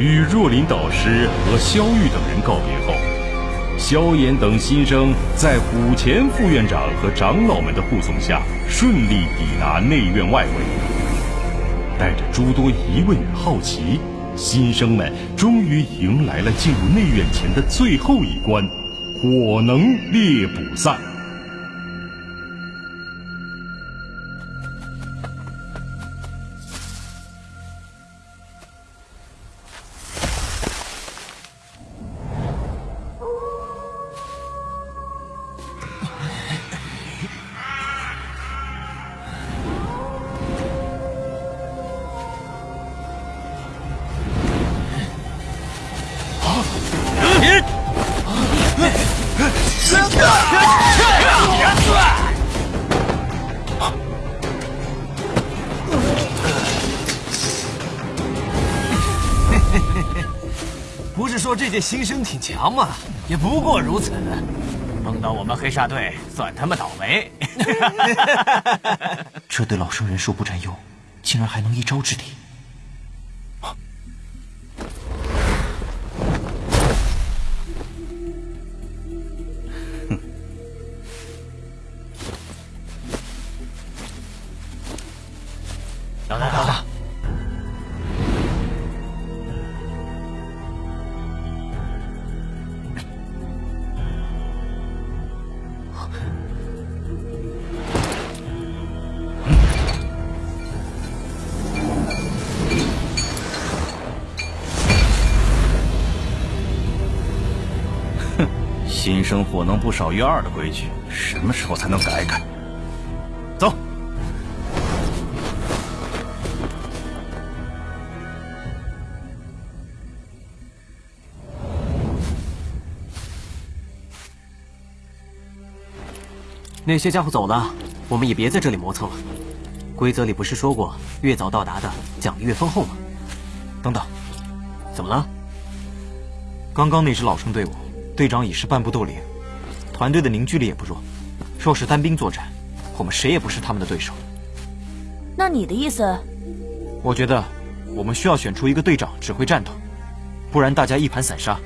与若琳导师和萧玉等人告别后，萧炎等新生在虎钳副院长和长老们的护送下，顺利抵达内院外围。带着诸多疑问与好奇，新生们终于迎来了进入内院前的最后一关——火能猎捕赛。是说这届新生挺强吗？也不过如此。碰到我们黑煞队，算他们倒霉。这对老生人数不占优，竟然还能一招制敌。等等等等！新生火能不少于二的规矩，什么时候才能改改？走。那些家伙走了，我们也别在这里磨蹭了。规则里不是说过，越早到达的奖励越丰厚吗？等等，怎么了？刚刚那支老生队伍，队长已是半步斗灵，团队的凝聚力也不弱。若是单兵作战，我们谁也不是他们的对手。那你的意思？我觉得我们需要选出一个队长指挥战斗，不然大家一盘散沙，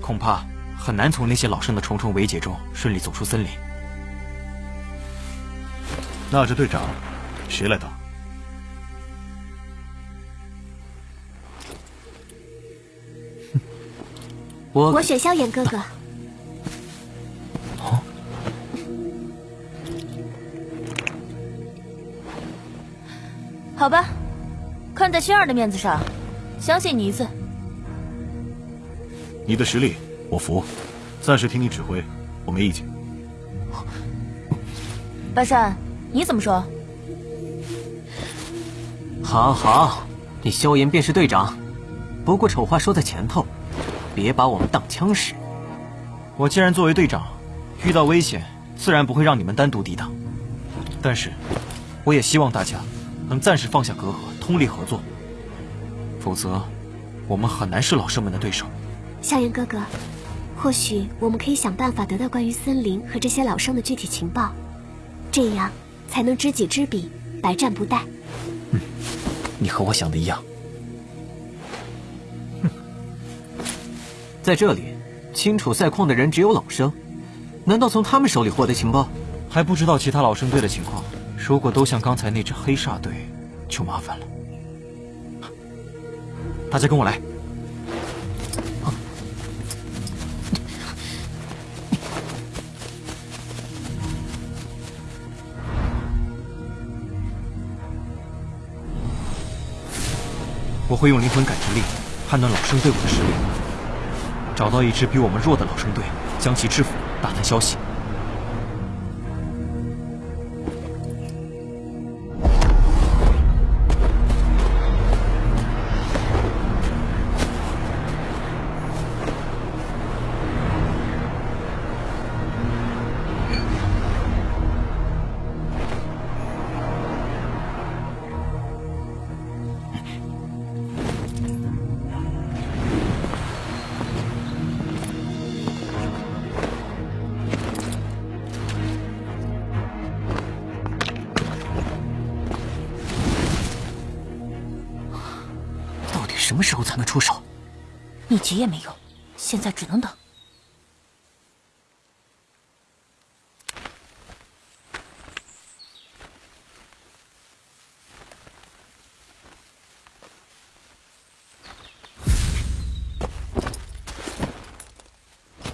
恐怕很难从那些老生的重重围解中顺利走出森林。那这队长，谁来当？我我选萧炎哥哥。哦，好吧，看在轩儿的面子上，相信你一次。你的实力我服，暂时听你指挥，我没意见。巴山，你怎么说？好好，你萧炎便是队长。不过丑话说在前头，别把我们当枪使。我既然作为队长，遇到危险自然不会让你们单独抵挡。但是，我也希望大家能暂时放下隔阂，通力合作。否则，我们很难是老生们的对手。萧炎哥哥，或许我们可以想办法得到关于森林和这些老生的具体情报，这样才能知己知彼，百战不殆。嗯，你和我想的一样。在这里，清楚赛况的人只有老生，难道从他们手里获得情报？还不知道其他老生队的情况。如果都像刚才那支黑煞队，就麻烦了。大家跟我来。我会用灵魂感知力判断老生队伍的实力，找到一支比我们弱的老生队，将其制服，打探消息。什么时候才能出手？你急也没用，现在只能等。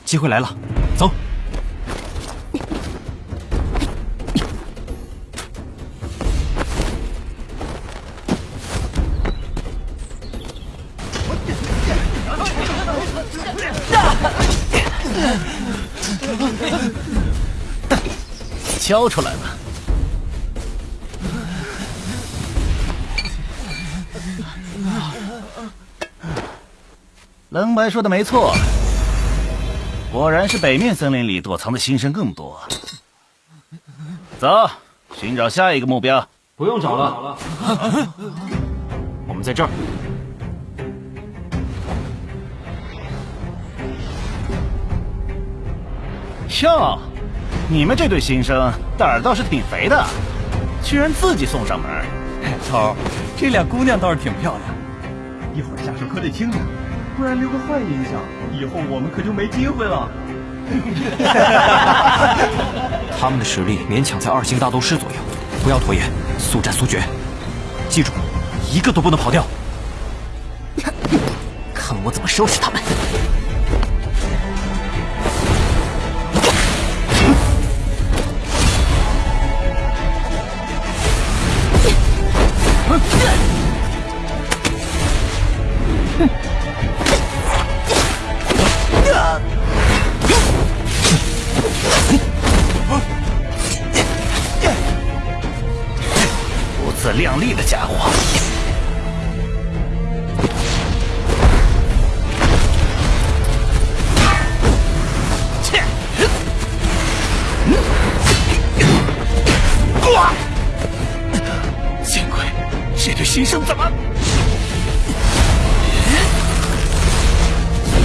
机会来了，交出来吧。冷白说的没错，果然是北面森林里躲藏的新生更多。走，寻找下一个目标。不用找了，我们在这儿。哟，你们这对新生胆儿倒是挺肥的，居然自己送上门。头，这俩姑娘倒是挺漂亮，一会儿下手可得轻点，不然留个坏印象，以后我们可就没机会了。他们的实力勉强在二星大斗师左右，不要拖延，速战速决。记住，一个都不能跑掉。看我怎么收拾他们！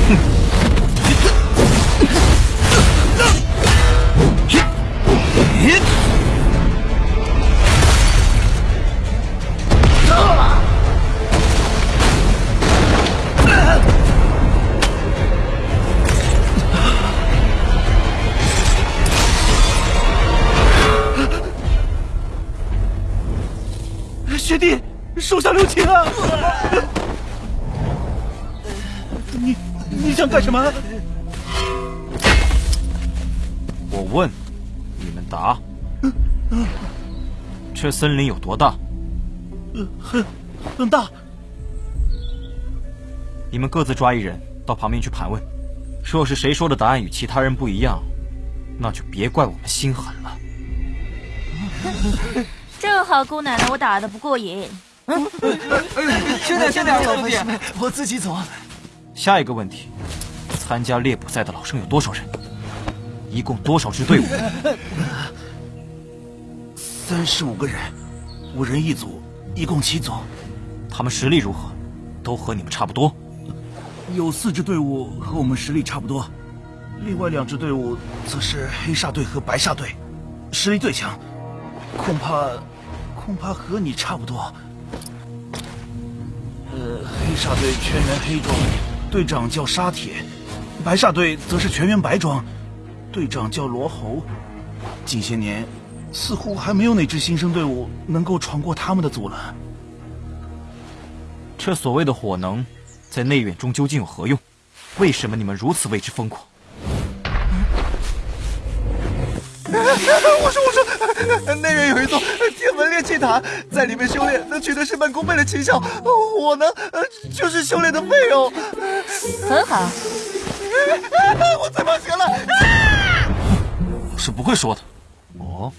学弟，手下留情啊！想干什么？我问，你们答。这森林有多大？很很大。你们各自抓一人到旁边去盘问。若是谁说的答案与其他人不一样，那就别怪我们心狠了。正好姑奶奶我打的不过瘾。轻点，轻点，老弟，我自己走。下一个问题：参加猎捕赛的老生有多少人？一共多少支队伍？三十五个人，五人一组，一共七组。他们实力如何？都和你们差不多？有四支队伍和我们实力差不多，另外两支队伍则是黑煞队和白煞队，实力最强，恐怕恐怕和你差不多。呃，黑煞队全员黑装，队长叫沙铁；白煞队则是全员白装，队长叫罗侯。近些年，似乎还没有哪支新生队伍能够闯过他们的阻拦。这所谓的火能，在内院中究竟有何用？为什么你们如此为之疯狂？我说，我说，内院有一座天文炼气塔，在里面修炼能取得事半功倍的奇效，我呢就是修炼的费用。很好，我最怕邪了。我是不会说的。哦，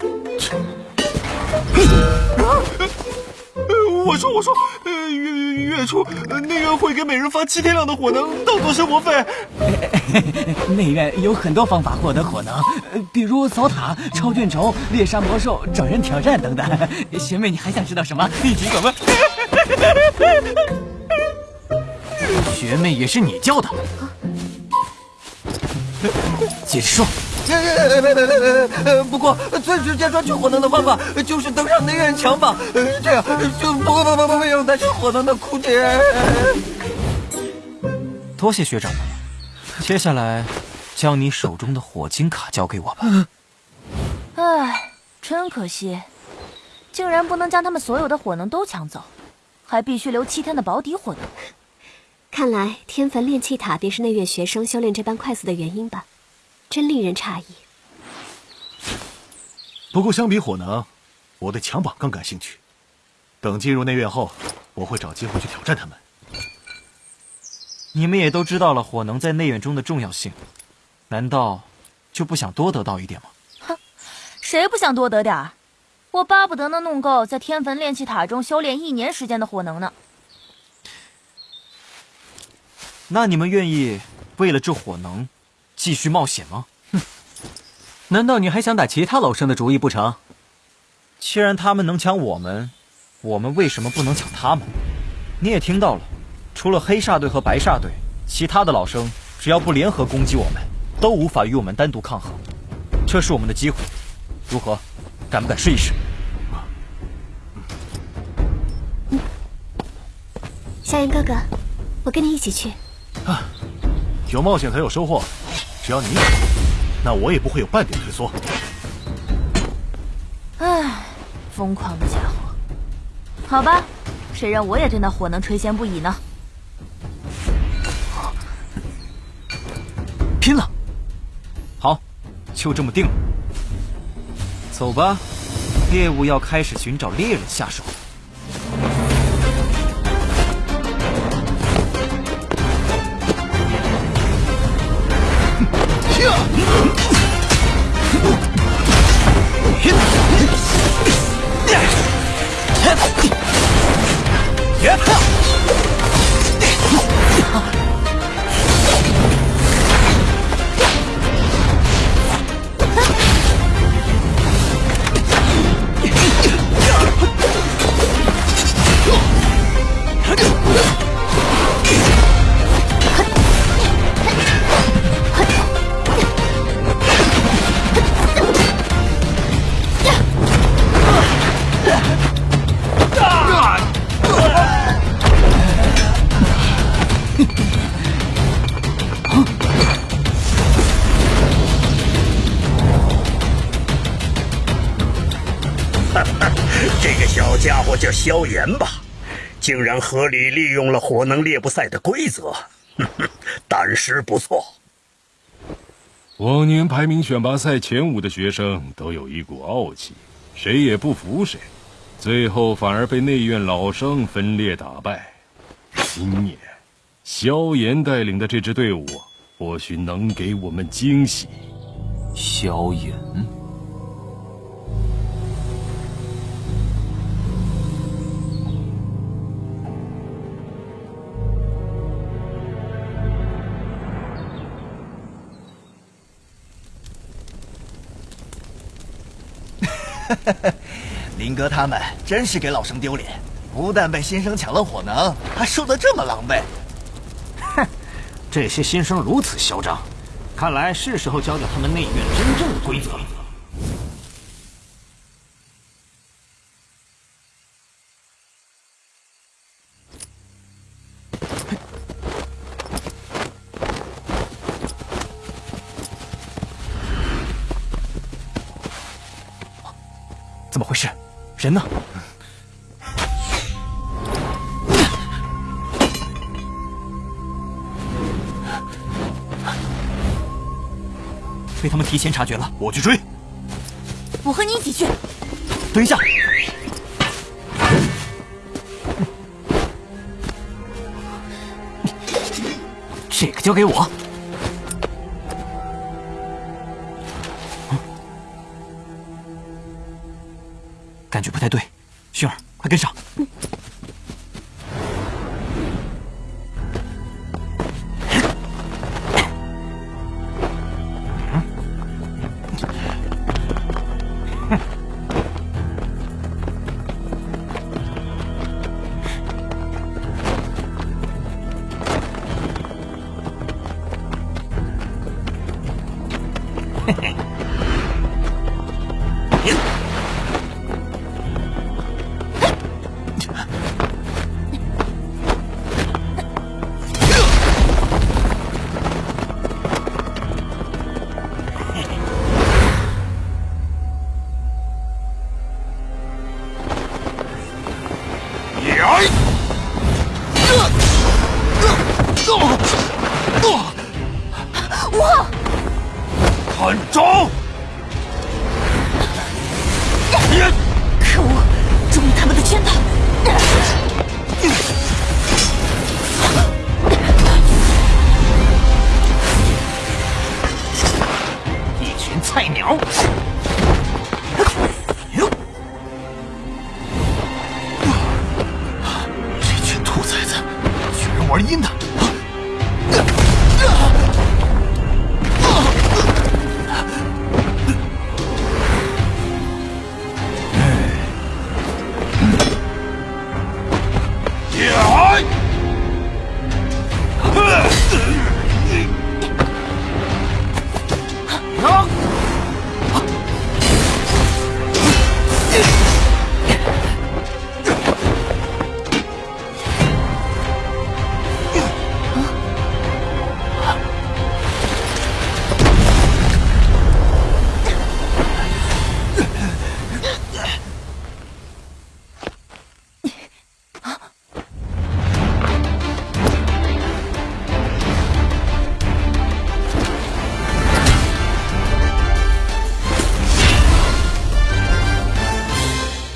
我说，我说，呃，月月初内院会给每人发七天量的火能当做生活费。内院有很多方法获得火能，呃比如扫塔、抄卷轴、猎杀魔兽、找人挑战等等。学妹，你还想知道什么？你尽管问。学妹也是你教的，接着说。呃，不过最直接抓取火能的方法就是登上内院强榜，这样就不不不不不用担心火能的枯竭。多谢学长了。接下来，将你手中的火晶卡交给我吧。唉，真可惜，竟然不能将他们所有的火能都抢走，还必须留七天的保底火能。看来天坟炼气塔便是内院学生修炼这般快速的原因吧，真令人诧异。不过相比火能，我对强榜更感兴趣。等进入内院后，我会找机会去挑战他们。你们也都知道了火能在内院中的重要性，难道就不想多得到一点吗？哼，谁不想多得点儿？我巴不得能弄够在天坟炼气塔中修炼一年时间的火能呢。那你们愿意为了这火能继续冒险吗？哼，难道你还想打其他老生的主意不成？既然他们能抢我们，我们为什么不能抢他们？你也听到了。除了黑煞队和白煞队，其他的老生只要不联合攻击我们，都无法与我们单独抗衡。这是我们的机会，如何？敢不敢试一试？萧炎哥哥，我跟你一起去。啊，有冒险才有收获，只要你有，那我也不会有半点退缩。唉，疯狂的家伙。好吧，谁让我也对那火能垂涎不已呢？拼了！好，就这么定了。走吧，猎物要开始寻找猎人下手。萧炎吧，竟然合理利用了火能猎捕赛的规则，胆识不错。往年排名选拔赛前五的学生都有一股傲气，谁也不服谁，最后反而被内院老生分裂打败。今年，萧炎带领的这支队伍或许能给我们惊喜。萧炎。林哥他们真是给老生丢脸，不但被新生抢了火能，还输得这么狼狈。哼，这些新生如此嚣张，看来是时候教教他们内院真正的规则了。事？人呢？被他们提前察觉了，我去追。我和你一起去。等一下，这个交给我。跟上。